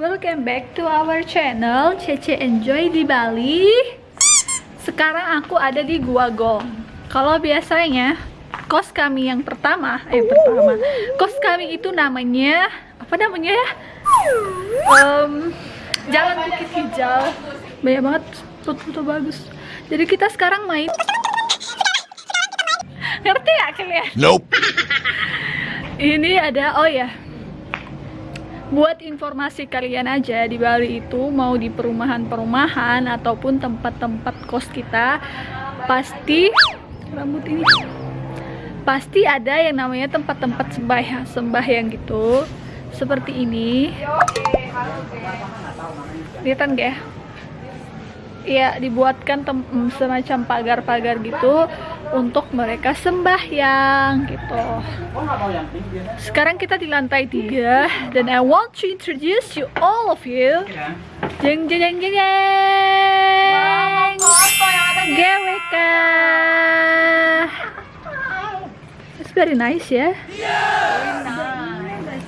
Welcome back to our channel Cece Enjoy di Bali Sekarang aku ada di Gua Gong Kalau biasanya kos kami yang pertama Eh pertama Kos kami itu namanya Apa namanya ya? Um, Jalan Bukit Hijau Banyak banget foto-foto bagus Jadi kita sekarang main Ngerti ya kalian? Nope. Ini ada, oh ya Buat informasi kalian aja di Bali itu mau di perumahan-perumahan ataupun tempat-tempat kos kita pasti rambut ini pasti ada yang namanya tempat-tempat sembahyang sembahyang gitu. Seperti ini. Kelihatan gak ya? Iya dibuatkan semacam pagar-pagar gitu untuk mereka sembahyang gitu. Sekarang kita di lantai tiga dan I want to introduce you all of you. Jeng jeng jeng jeng. GWK. It's very nice ya.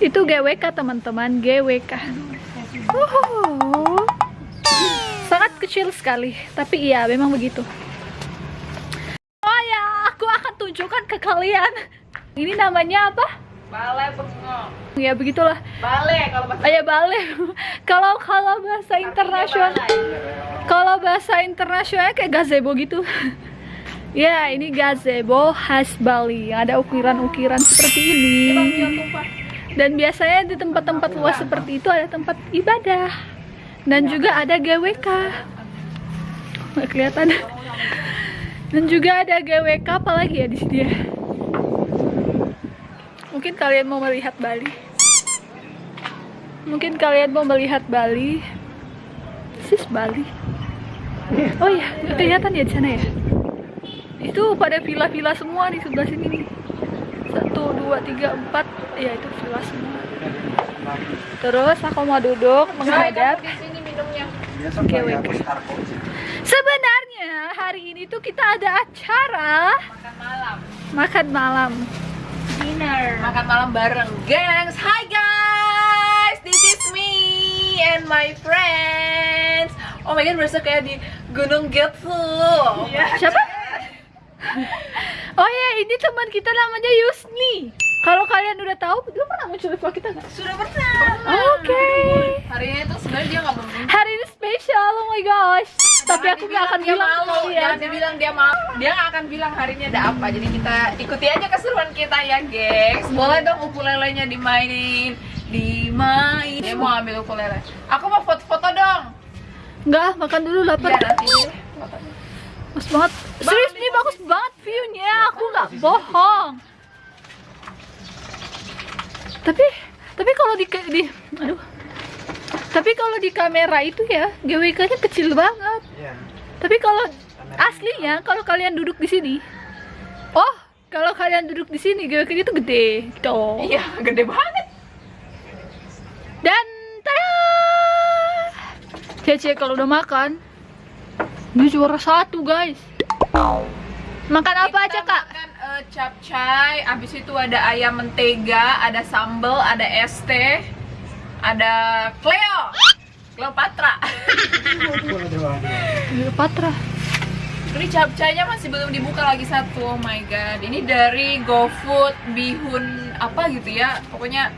Itu GWK teman-teman, GWK. Sangat kecil sekali, tapi iya memang begitu. Oh ya, aku tunjukkan ke kalian. Ini namanya apa? Balai bengong. Ya begitulah. Balai kalau bahasa Ayah balik. kalau kalau bahasa internasional, kalau bahasa internasional kayak gazebo gitu. ya, ini gazebo khas Bali. Ada ukiran-ukiran seperti ini. Dan biasanya di tempat-tempat luas seperti itu ada tempat ibadah. Dan juga ada GWK. Nggak kelihatan. Dan juga ada GWK apalagi ya di sini ya. Mungkin kalian mau melihat Bali. Mungkin kalian mau melihat Bali. Sis Bali. Oh iya, kelihatan ya di sana ya. Itu pada villa-villa semua di sebelah sini nih. Satu, dua, tiga, empat. Ya itu villa semua. Terus aku mau duduk menghadap. GWK. Sebenarnya hari ini tuh kita ada acara Makan malam. makan malam. Dinner. Makan malam bareng, gengs. Hi guys, this is me and my friends. Oh my god, berasa kayak di Gunung Getsu. Siapa? Oh ya, ini teman kita namanya Yusni. Kalau kalian udah tahu, dulu pernah muncul di vlog kita nggak? Sudah pernah. Oke. Hari ini tuh sebenarnya dia nggak. Hari ini spesial, oh my gosh. Tapi aku nggak akan dia bilang malu. kalian. Jangan dibilang dia malu. Dia nggak akan bilang hari ini ada apa. Jadi kita ikuti aja keseruan kita ya, gengs. Boleh dong ukulelenya dimainin, dimain. Dia mau ambil ukulele. Aku mau foto-foto dong. Nggak, makan dulu lapar. Iya nanti. Bagus banget. Serius nih bagus banget view-nya. Aku nggak bohong. Tapi, tapi kalau di, di, aduh. Tapi kalau di kamera itu ya, GWK-nya kecil banget. Tapi kalau aslinya, kalau kalian duduk di sini, oh, kalau kalian duduk di sini, GWK-nya itu gede, gitu. Iya, gede banget. Dan tada! Cece kalau udah makan, dia juara satu guys. Makan apa aja Kita kak? Makan eh, capcay, abis itu ada ayam mentega, ada sambal, ada es teh, ada Cleo, Cleopatra. Patra. Ini capcaynya masih belum dibuka lagi satu. Oh my god. Ini dari GoFood Bihun apa gitu ya. Pokoknya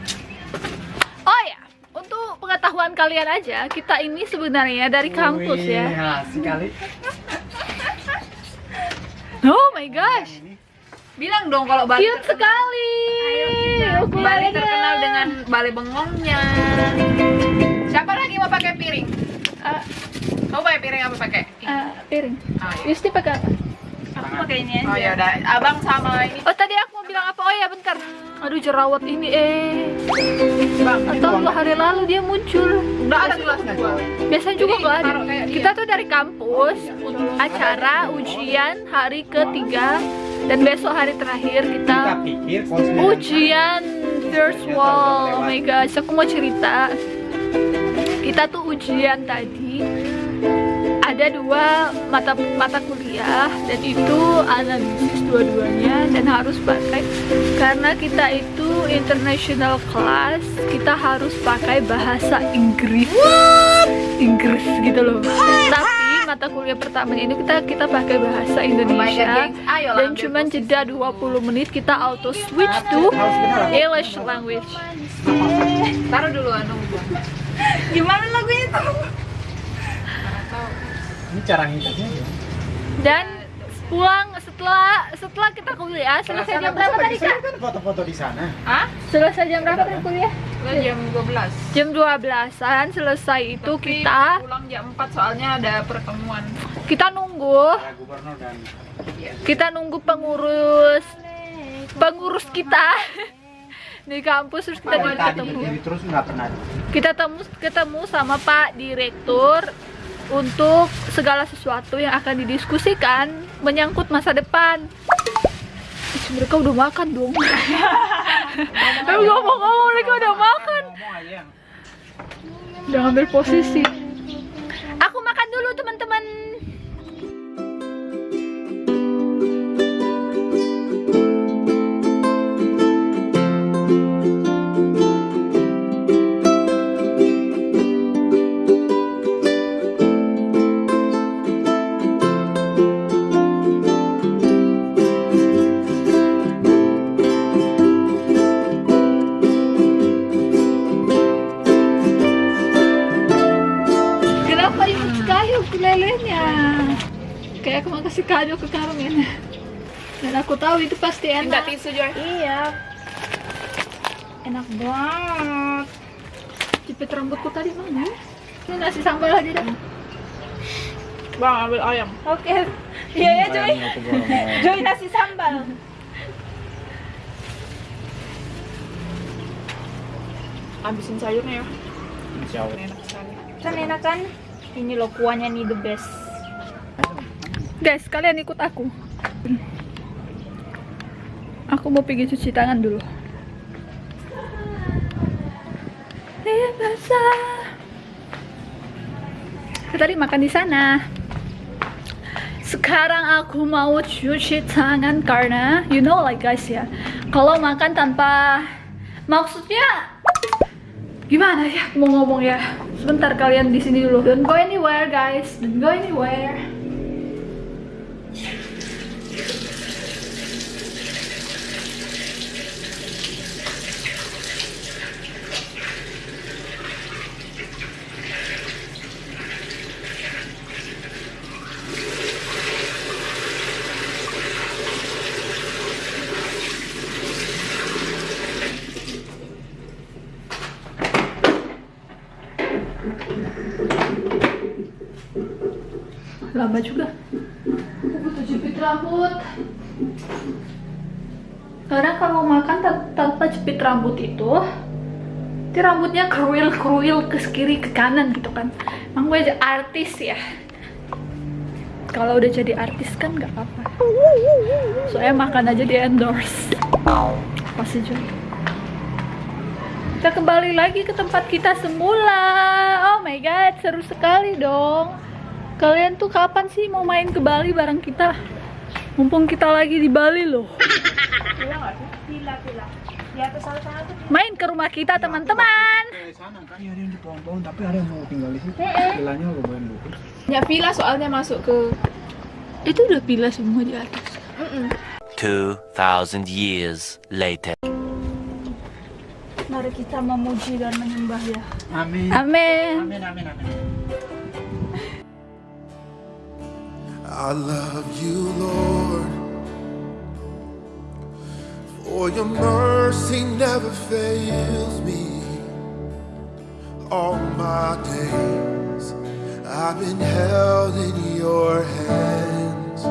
Oh ya, untuk pengetahuan kalian aja, kita ini sebenarnya dari kampus ya. sekali. Oh my gosh, bilang dong kalau Bali cute terkenal, sekali. Bali Ukulelenya. terkenal dengan balai bengongnya. Siapa lagi mau pakai piring? Ah, Kamu pakai piring apa pakai? ah, piring. Oh, iya. Yusti pakai apa? Aku pakai ini aja. Oh ya udah, abang sama ini. Oh tadi aku mau bilang apa? Oh ya bentar. Aduh jerawat ini eh. Bang, Atau dua hari lalu dia muncul. udah ada gelas dua. Biasanya juga nggak ada. Kita tuh dari kampus untuk acara ujian hari ketiga dan besok hari terakhir kita pikir ujian first wall. Oh my gosh, aku mau cerita. kita tuh ujian tadi. Ada dua mata mata kuliah dan itu analisis dua-duanya dan harus pakai. Karena kita itu international class kita harus pakai bahasa Inggris. Inggris gitu loh. Tapi mata kuliah pertama ini kita kita pakai bahasa Oh Indonesia. Ayo dan cuman jeda 20 menit kita auto switch to English language Taruh dulu anu gua. gimana lagunya tuh Ini cara ngikatnya ya. dan pulang setelah setelah kita kuliah selesai jam berapa tadi kak? kan foto-foto di sana. Hah? Selesai jam berapa tadi kuliah? Jam 12. Jam 12an selesai itu Tapi kita pulang jam 4 soalnya ada pertemuan. kita nunggu dan kita nunggu pengurus pengurus kita di kampus terus kita ketemu terus nggak pernah. kita temu ketemu sama Pak Direktur untuk segala sesuatu yang akan didiskusikan menyangkut masa depan. Ih, mereka udah makan dong. Ngomong-ngomong mereka udah makan. Udah ngambil posisi. Kayak aku mau kasih kado ke Carmen. Dan aku tahu itu pasti Minta enak. tisu Joy. Iya. Enak banget. Jepit rambutku tadi mana? Ini nasi sambal aja dah. Bang ambil ayam. Oke. Iya ya Joy. Joy nasi sambal. Habisin sayurnya ya. Insya Allah. Enak sekali. Kan enak kan? Ini loh kuahnya nih the best. Guys, kalian ikut aku. Aku mau pergi cuci tangan dulu. Dia basah. Tadi makan di sana. Sekarang aku mau cuci tangan karena you know like guys ya. Kalau makan tanpa maksudnya gimana ya mau ngomong ya sebentar kalian di sini dulu don't go anywhere guys don't go anywhere lama juga. Aku butuh jepit rambut. Karena kalau makan tan- tanpa jepit rambut itu itu rambutnya keruil keruil ke kiri ke kanan gitu kan. Emang gue aja artis ya. Kalau udah jadi artis kan nggak apa-apa. Soalnya makan aja di endorse. Pasti juga. Kita kembali lagi ke tempat kita semula. Oh my god seru sekali dong kalian tuh kapan sih mau main ke Bali bareng kita mumpung kita lagi di Bali loh main ke rumah kita teman-teman sana kan ya, ada yang di pohon-pohon tapi ada yang mau tinggal di situ. Vilanya lumayan bagus. Ya villa soalnya masuk ke itu udah pilih semua di atas 2,000 years later. mari kita memuji dan menyembah ya Amin. amin Amin amin amin. I love you, Lord. For your mercy never fails me. All my days I've been held in your hands.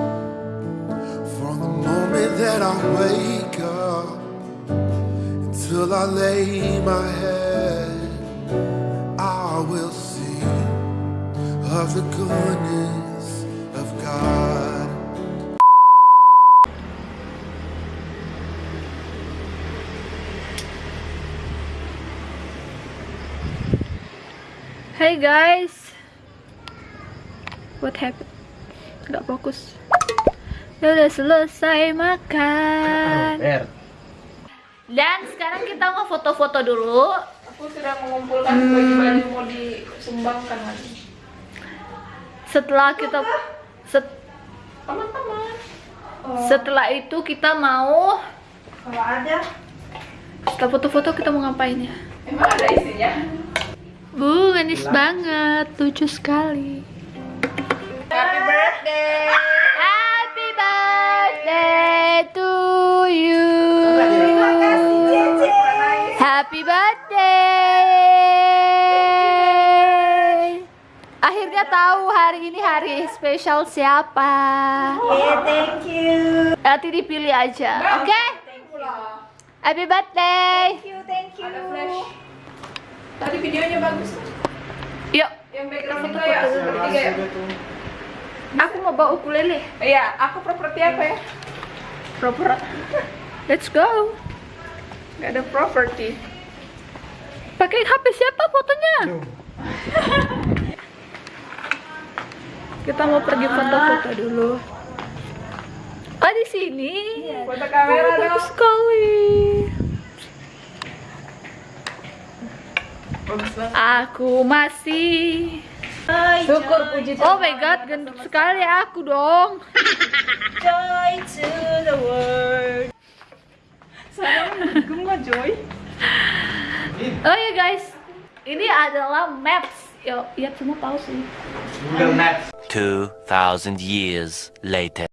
From the moment that I wake up until I lay my head, I will sing of the goodness Hey guys. What happened? Gak fokus. Ya udah selesai makan. Dan sekarang kita mau foto-foto dulu. Aku sudah mengumpulkan baju-baju mau disumbangkan lagi. Setelah kita set- Teman-teman. setelah itu kita mau Kalau ada, setelah foto-foto kita mau ngapain ya? emang ada isinya. Manis banget, lucu sekali. Happy birthday. Happy birthday to you. Terima kasih, Cece. Happy birthday. Akhirnya tahu hari ini hari spesial siapa. Yeah, thank you. Nanti dipilih aja. Oke? Happy birthday. Thank you, thank you. Ada flash. Tadi videonya bagus. Yang background itu ya, bertiga ya. aku mau bawa ukulele. Iya, aku properti apa ya? Proper. Let's go. Gak ada properti. Pakai HP siapa fotonya? Kita mau pergi foto-foto dulu. Oh di sini. Foto kamera dong. bagus sekali. Bagus banget. Aku masih. Syukur puji Oh my god, gendut sekali aku dong. Joy to the world. Guma Joy. Oh ya guys, ini adalah maps. Yo, lihat semua tahu sih. Google Maps. 2,000 years later.